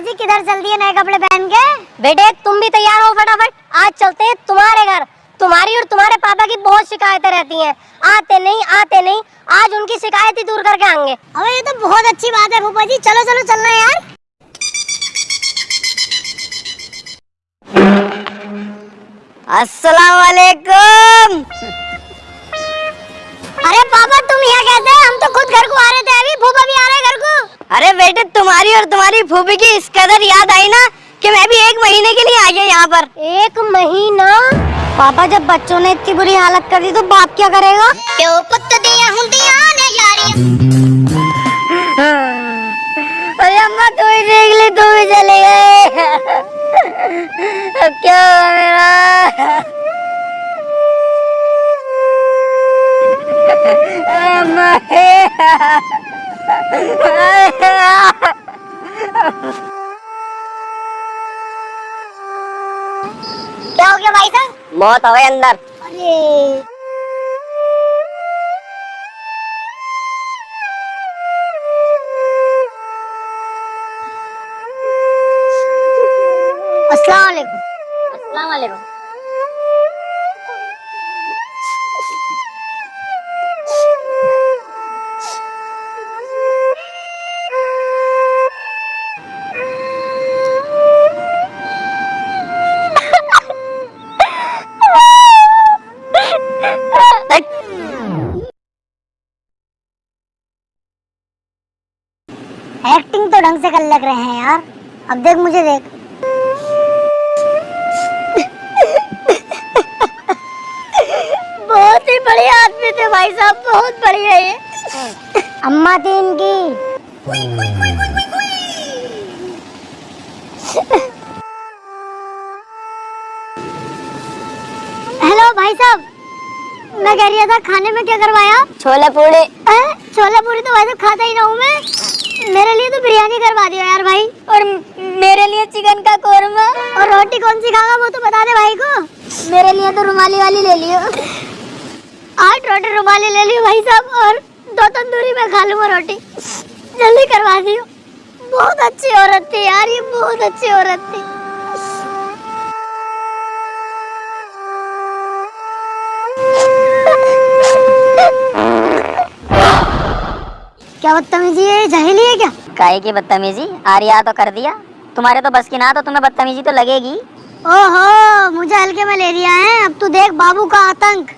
जी किधर चल दिए नए कपड़े पहन के? बेटे, तुम भी तैयार हो फटाफट। आज चलते हैं तुम्हारे घर। तुम्हारी और तुम्हारे पापा की बहुत शिकायतें रहती हैं। आते नहीं आते नहीं। आज उनकी शिकायत ही दूर करके आएँगे। अबे, ये तो बहुत अच्छी बात है फूफा जी चलो चलो, चलना यार। अस्सलाम वालेकुम अरे पापा तुम यहाँ कहते हैं? हम तो खुद घर को आ रहे थे अभी फूफा भी आ रहे घर को। अरे बेटे तुम्हारी और तुम्हारी फूफी की इस कदर याद आई ना कि मैं भी एक महीने के लिए आ गया यहाँ पर। एक महीना? पापा जब बच्चों ने इतनी बुरी हालत कर दी तो बाप क्या करेगा? अरे अम्मा तू ही देख ले तू भी चले गए अब क्या हुआ क्या हो गया भाई साहब? मौत हो गई अंदर। अरे। अस्सलाम वालेकुम। अस्सलाम वालेकुम। एक्टिंग तो ढंग से कर लग रहे हैं यार। अब देख मुझे देख। बहुत ही बढ़िया आदमी थे भाई साहब बहुत बढ़िया ये। अम्मा थी इनकी। हेलो भाई साहब मैं कह रही था खाने में क्या करवाया? छोले पूड़े। हैं? छोले पूरी तो भाई साहब खाता ही ना हूँ मैं। मेरे लिए तो बिरयानी करवा दियो यार भाई और मेरे लिए चिकन का कोरमा। और रोटी कौन सी खागा वो तो बता दे भाई को। मेरे लिए तो रुमाली वाली ले लियो। आठ रोटी रुमाली ले लियो भाई साहब और दो तंदूरी में खा लूँगा रोटी। जल्दी करवा दियो। बहुत अच्छी औरत थी यार ये बहुत अच्छी औरत थी। क्या बदतमीजी है जहली है क्या? काहे की बदतमीजी? आरिया तो कर दिया। तुम्हारे तो बस की ना तो तुम्हें बदतमीजी तो लगेगी। ओहो, मुझे हल्के मलेरिया है। अब तू देख, बाबू का आतंक।